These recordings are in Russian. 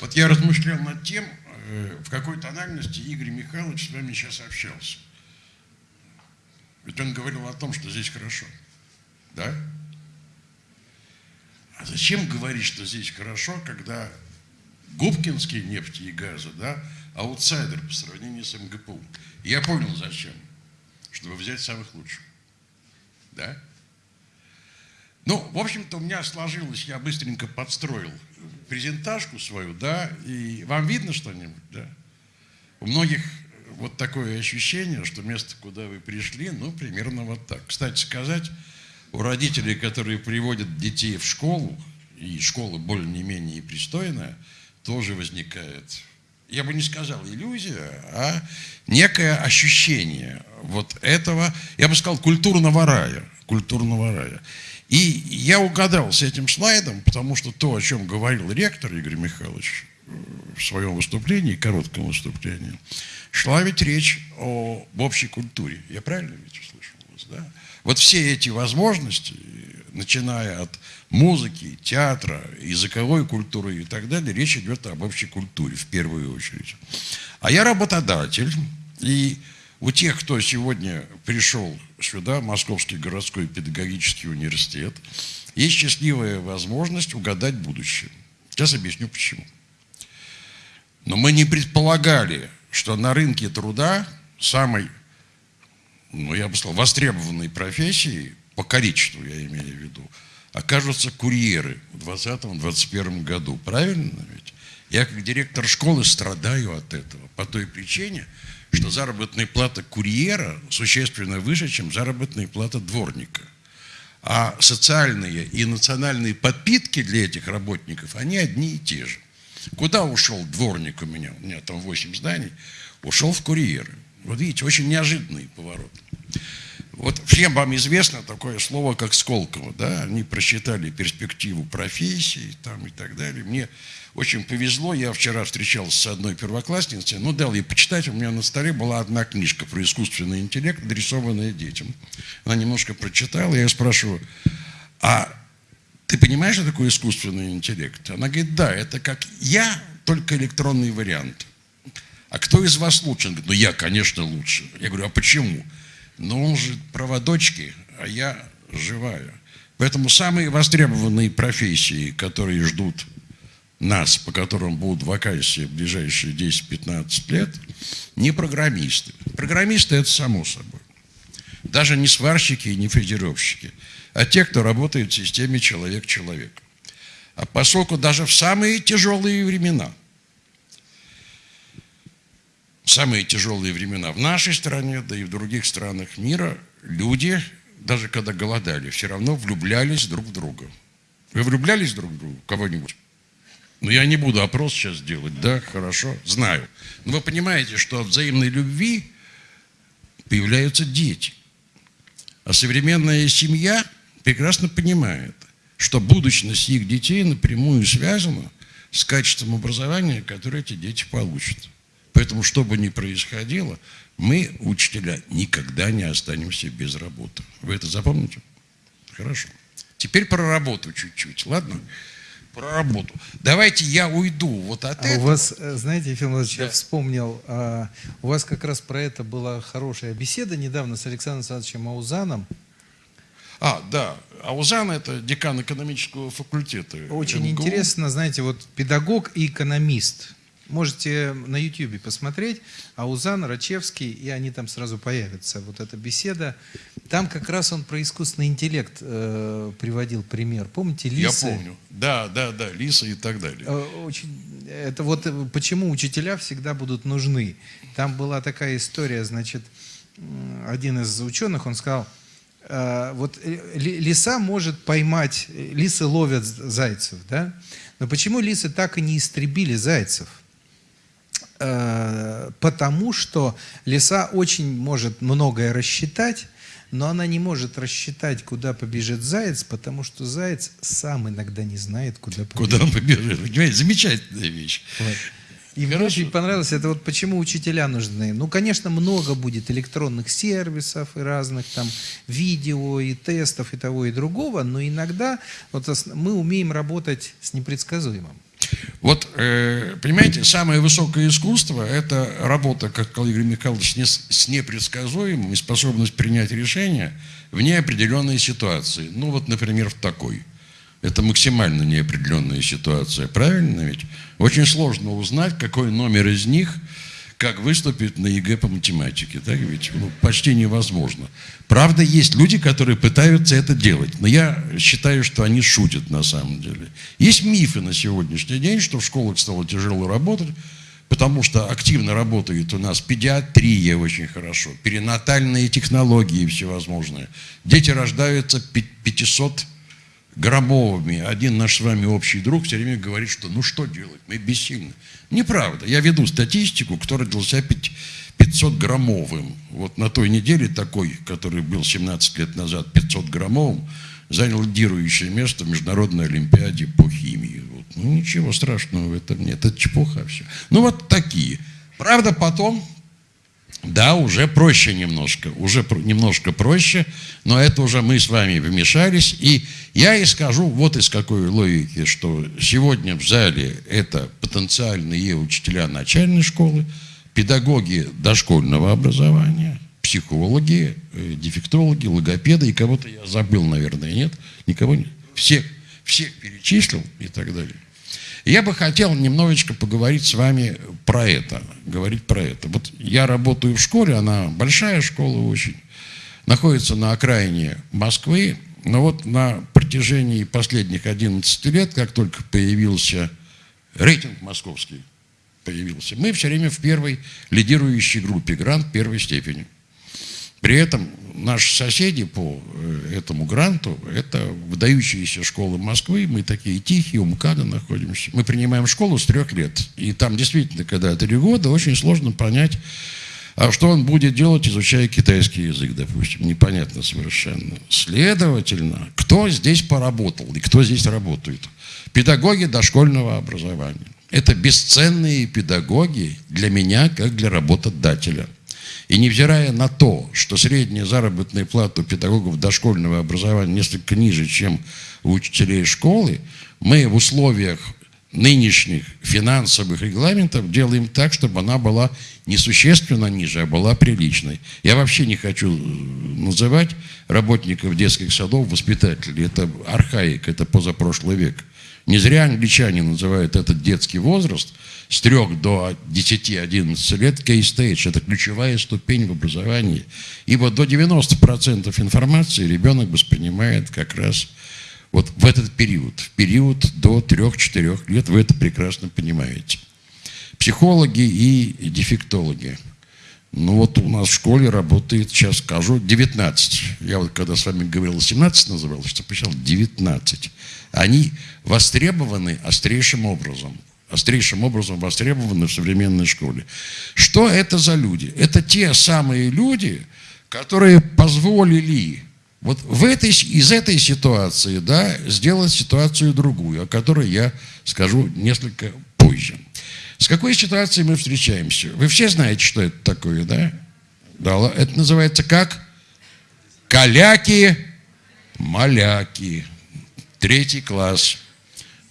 Вот я размышлял над тем, э, в какой тональности Игорь Михайлович с вами сейчас общался. Ведь он говорил о том, что здесь хорошо. Да? А зачем говорить, что здесь хорошо, когда Губкинские нефти и газы, да, аутсайдер по сравнению с МГПУ. Я понял, зачем. Чтобы взять самых лучших. Да? Ну, в общем-то, у меня сложилось, я быстренько подстроил презентажку свою, да, и вам видно что-нибудь, да? У многих вот такое ощущение, что место, куда вы пришли, ну, примерно вот так. Кстати сказать, у родителей, которые приводят детей в школу, и школа более-менее пристойная, тоже возникает, я бы не сказал иллюзия, а некое ощущение вот этого, я бы сказал, культурного рая, культурного рая. И я угадал с этим слайдом, потому что то, о чем говорил ректор Игорь Михайлович в своем выступлении, коротком выступлении, шла ведь речь о, об общей культуре. Я правильно ведь услышал вас, да? Вот все эти возможности, начиная от музыки, театра, языковой культуры и так далее, речь идет об общей культуре в первую очередь. А я работодатель, и у тех, кто сегодня пришел сюда, Московский городской педагогический университет, есть счастливая возможность угадать будущее. Сейчас объясню почему. Но мы не предполагали, что на рынке труда самой, ну я бы сказал, востребованной профессией, по количеству я имею в виду, окажутся курьеры в 2020-2021 году. Правильно ведь? Я как директор школы страдаю от этого по той причине, что заработная плата курьера существенно выше, чем заработная плата дворника. А социальные и национальные подпитки для этих работников, они одни и те же. Куда ушел дворник у меня? У меня там 8 зданий. Ушел в курьеры. Вот видите, очень неожиданный поворот. Вот всем вам известно такое слово, как Сколково, да, они просчитали перспективу профессии там и так далее. Мне очень повезло, я вчера встречался с одной первоклассницей, ну, дал ей почитать, у меня на столе была одна книжка про искусственный интеллект, адресованная детям. Она немножко прочитала, я ее спрашиваю, а ты понимаешь, что такое искусственный интеллект? Она говорит, да, это как я, только электронный вариант. А кто из вас лучше? Он говорит, ну я, конечно, лучше. Я говорю, а почему? Но он же проводочки, а я живая. Поэтому самые востребованные профессии, которые ждут нас, по которым будут вакансии в ближайшие 10-15 лет, не программисты. Программисты – это само собой. Даже не сварщики и не фрезеровщики, а те, кто работает в системе человек-человек. А поскольку даже в самые тяжелые времена – самые тяжелые времена в нашей стране, да и в других странах мира, люди, даже когда голодали, все равно влюблялись друг в друга. Вы влюблялись друг в друга? Кого-нибудь? Ну, я не буду опрос сейчас делать, да, хорошо, знаю. Но вы понимаете, что от взаимной любви появляются дети. А современная семья прекрасно понимает, что будущность их детей напрямую связана с качеством образования, которое эти дети получат. Поэтому, что бы ни происходило, мы, учителя, никогда не останемся без работы. Вы это запомните? Хорошо. Теперь про работу чуть-чуть, ладно? Про работу. Давайте я уйду вот от а этого. У вас, э, знаете, Ефим Владимирович, да. я вспомнил, а, у вас как раз про это была хорошая беседа недавно с Александром Александровичем Аузаном. А, да. Аузан – это декан экономического факультета. Очень МГУ. интересно, знаете, вот педагог и экономист – Можете на YouTube посмотреть, Аузан, Рачевский, и они там сразу появятся. Вот эта беседа. Там как раз он про искусственный интеллект э, приводил пример. Помните, лисы? Я помню. Да, да, да, лисы и так далее. Э, очень, это вот э, почему учителя всегда будут нужны. Там была такая история, значит, один из ученых, он сказал, э, вот лиса может поймать, лисы ловят зайцев, да? Но почему лисы так и не истребили зайцев? Э, потому что лиса очень может многое рассчитать, но она не может рассчитать, куда побежит заяц, потому что заяц сам иногда не знает, куда побежит. Куда он побежит. Понимаете, замечательная вещь. Вот. И мне очень понравилось, это вот почему учителя нужны. Ну, конечно, много будет электронных сервисов и разных там видео и тестов и того и другого, но иногда вот мы умеем работать с непредсказуемым. Вот, э, понимаете, самое высокое искусство – это работа, как сказал Игорь Михайлович, с непредсказуемым и способность принять решения в неопределенной ситуации. Ну вот, например, в такой. Это максимально неопределенная ситуация, правильно ведь? Очень сложно узнать, какой номер из них – как выступить на ЕГЭ по математике. Так ведь ну, почти невозможно. Правда, есть люди, которые пытаются это делать, но я считаю, что они шутят на самом деле. Есть мифы на сегодняшний день, что в школах стало тяжело работать, потому что активно работает у нас педиатрия очень хорошо, перинатальные технологии всевозможные. Дети рождаются 500 громовыми. Один наш с вами общий друг все время говорит, что ну что делать, мы бессильны. Неправда. Я веду статистику, кто родился 500 граммовым. Вот на той неделе такой, который был 17 лет назад 500 граммовым, занял лидирующее место в Международной Олимпиаде по химии. Вот. Ну, ничего страшного в этом нет. Это чепуха все. Ну, вот такие. Правда, потом да, уже проще немножко, уже немножко проще, но это уже мы с вами вмешались. И я и скажу вот из какой логики, что сегодня в зале это потенциальные учителя начальной школы, педагоги дошкольного образования, психологи, э, дефектологи, логопеды, и кого-то я забыл, наверное, нет? Никого нет? Всех, всех перечислил и так далее. Я бы хотел немножечко поговорить с вами про это, говорить про это. Вот я работаю в школе, она большая школа очень, находится на окраине Москвы, но вот на протяжении последних 11 лет, как только появился рейтинг московский, появился, мы все время в первой лидирующей группе, грант первой степени. При этом наши соседи по э, этому гранту – это выдающиеся школы Москвы. Мы такие тихие, у МКАДа находимся. Мы принимаем школу с трех лет. И там действительно, когда три года, очень сложно понять, а что он будет делать, изучая китайский язык, допустим. Непонятно совершенно. Следовательно, кто здесь поработал и кто здесь работает? Педагоги дошкольного образования. Это бесценные педагоги для меня, как для работодателя – и невзирая на то, что средняя заработная плата у педагогов дошкольного образования несколько ниже, чем у учителей школы, мы в условиях нынешних финансовых регламентов делаем так, чтобы она была несущественно ниже, а была приличной. Я вообще не хочу называть работников детских садов воспитателей. Это архаик, это позапрошлый век. Не зря англичане называют этот детский возраст с 3 до 10-11 лет кей-стейдж. Это ключевая ступень в образовании. Ибо до 90% информации ребенок воспринимает как раз вот в этот период. В период до 3-4 лет вы это прекрасно понимаете. Психологи и дефектологи. Ну вот у нас в школе работает, сейчас скажу, 19. Я вот когда с вами говорил, 17 называл, что посчитал 19 они востребованы острейшим образом. Острейшим образом востребованы в современной школе. Что это за люди? Это те самые люди, которые позволили вот в этой, из этой ситуации да, сделать ситуацию другую, о которой я скажу несколько позже. С какой ситуацией мы встречаемся? Вы все знаете, что это такое, да? Да, это называется как? Каляки, маляки. Третий класс.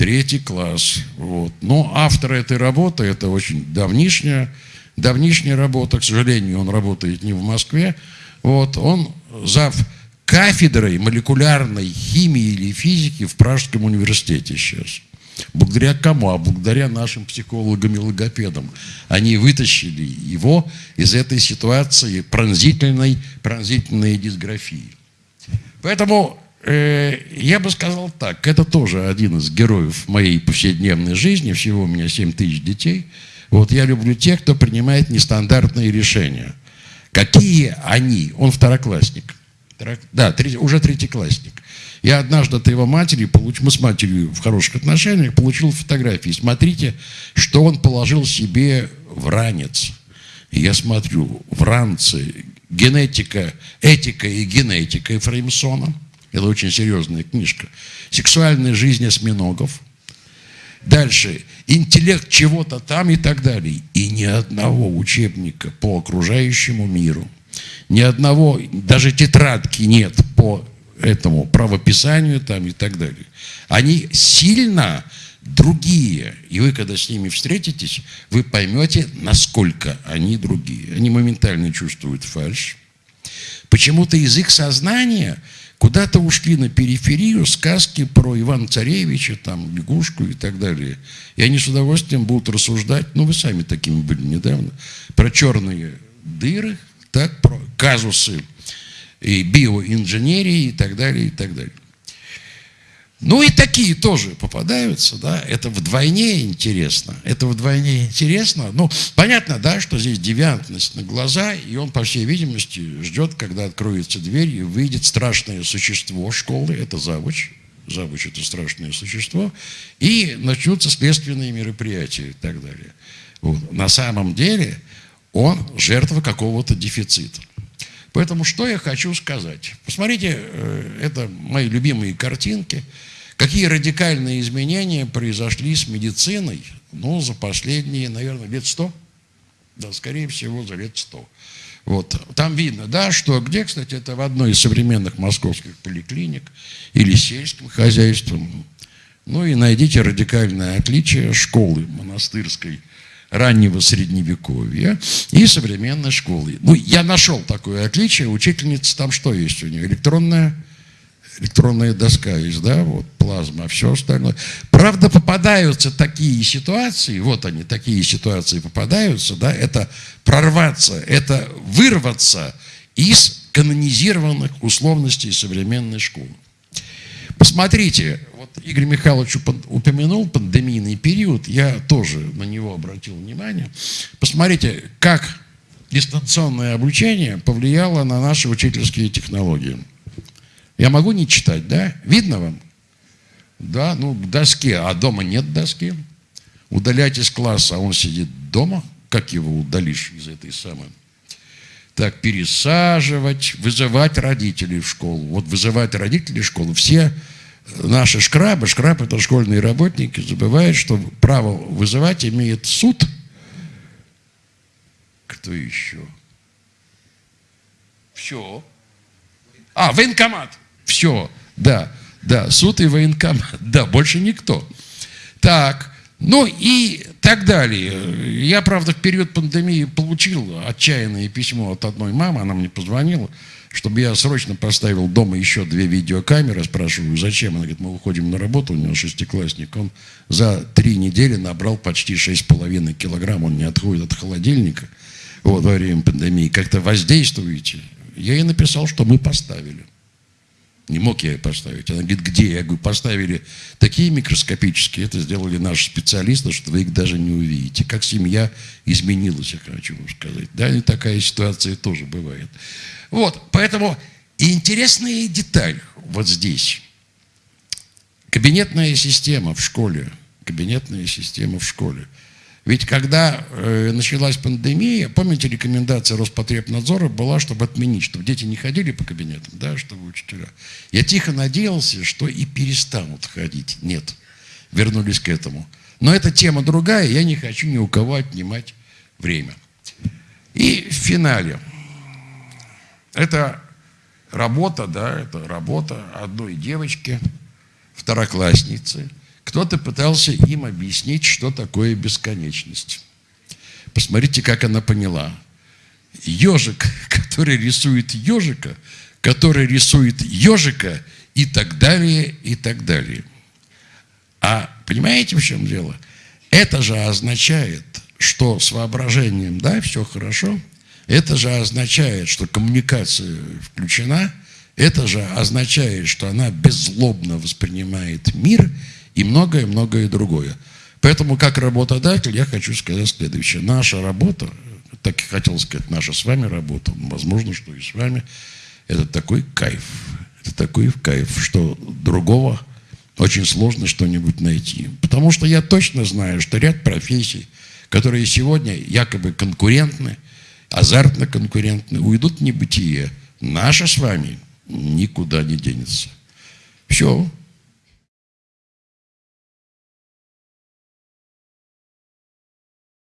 Третий класс. Вот. Но автор этой работы, это очень давнишняя, давнишняя работа, к сожалению, он работает не в Москве. Вот. Он зав кафедрой молекулярной химии или физики в Пражском университете сейчас. Благодаря кому? А благодаря нашим психологам и логопедам. Они вытащили его из этой ситуации пронзительной, пронзительной дисграфии. Поэтому я бы сказал так, это тоже один из героев моей повседневной жизни, всего у меня 7 тысяч детей. Вот я люблю тех, кто принимает нестандартные решения. Какие они? Он второклассник. Да, уже третьеклассник. Я однажды от его матери, получ... мы с матерью в хороших отношениях, получил фотографии. Смотрите, что он положил себе в ранец. Я смотрю, в ранце генетика, этика и генетика Ефраимсона – это очень серьезная книжка. Сексуальная жизнь осьминогов. Дальше. Интеллект чего-то там и так далее. И ни одного учебника по окружающему миру. Ни одного, даже тетрадки нет по этому правописанию там и так далее. Они сильно другие. И вы, когда с ними встретитесь, вы поймете, насколько они другие. Они моментально чувствуют фальшь. Почему-то язык сознания куда-то ушли на периферию сказки про Ивана Царевича, там, лягушку и так далее. И они с удовольствием будут рассуждать, ну, вы сами такими были недавно, про черные дыры, так, про казусы и биоинженерии и так далее, и так далее. Ну и такие тоже попадаются, да, это вдвойне интересно, это вдвойне интересно. Ну, понятно, да, что здесь девиантность на глаза, и он, по всей видимости, ждет, когда откроется дверь и выйдет страшное существо школы, это завуч, завуч это страшное существо, и начнутся следственные мероприятия и так далее. Вот. На самом деле он жертва какого-то дефицита. Поэтому что я хочу сказать? Посмотрите, э, это мои любимые картинки. Какие радикальные изменения произошли с медициной, ну, за последние, наверное, лет сто? Да, скорее всего, за лет сто. Вот. Там видно, да, что где, кстати, это в одной из современных московских поликлиник или сельским хозяйством. Ну и найдите радикальное отличие школы монастырской раннего средневековья и современной школы. Ну, я нашел такое отличие. Учительница там что есть у нее? Электронная, электронная доска есть, да, вот плазма, все остальное. Правда, попадаются такие ситуации, вот они, такие ситуации попадаются, да, это прорваться, это вырваться из канонизированных условностей современной школы. Посмотрите, Игорь Михайлович упомянул пандемийный период, я тоже на него обратил внимание. Посмотрите, как дистанционное обучение повлияло на наши учительские технологии. Я могу не читать, да? Видно вам? Да, ну, к доске, а дома нет доски. Удалять из класса, а он сидит дома. Как его удалишь из этой самой? Так, пересаживать, вызывать родителей в школу. Вот вызывать родителей в школу. Все наши шкрабы, шкраб это школьные работники, забывают, что право вызывать имеет суд. Кто еще? Все. А, военкомат. Все, да, да, суд и военкомат. Да, больше никто. Так, ну и так далее. Я, правда, в период пандемии получил отчаянное письмо от одной мамы, она мне позвонила, чтобы я срочно поставил дома еще две видеокамеры, спрашиваю, зачем? Она говорит, мы выходим на работу, у него шестиклассник, он за три недели набрал почти шесть половиной килограмм, он не отходит от холодильника вот, во время пандемии, как-то воздействуете. Я ей написал, что мы поставили. Не мог я ее поставить. Она говорит, где? Я говорю, поставили такие микроскопические, это сделали наши специалисты, что вы их даже не увидите. Как семья изменилась, я хочу вам сказать. Да, и такая ситуация тоже бывает. Вот, поэтому интересная деталь вот здесь. Кабинетная система в школе. Кабинетная система в школе. Ведь когда э, началась пандемия, помните, рекомендация Роспотребнадзора была, чтобы отменить, чтобы дети не ходили по кабинетам, да, чтобы учителя. Я тихо надеялся, что и перестанут ходить. Нет, вернулись к этому. Но эта тема другая, я не хочу ни у кого отнимать время. И в финале. Это работа, да, это работа одной девочки, второклассницы – кто-то пытался им объяснить, что такое бесконечность. Посмотрите, как она поняла. Ежик, который рисует ежика, который рисует ежика и так далее, и так далее. А понимаете, в чем дело? Это же означает, что с воображением, да, все хорошо. Это же означает, что коммуникация включена. Это же означает, что она беззлобно воспринимает мир – и многое-многое другое. Поэтому, как работодатель, я хочу сказать следующее. Наша работа, так и хотел сказать, наша с вами работа, возможно, что и с вами, это такой кайф. Это такой кайф, что другого очень сложно что-нибудь найти. Потому что я точно знаю, что ряд профессий, которые сегодня якобы конкурентны, азартно конкурентны, уйдут в небытие. Наша с вами никуда не денется. Все,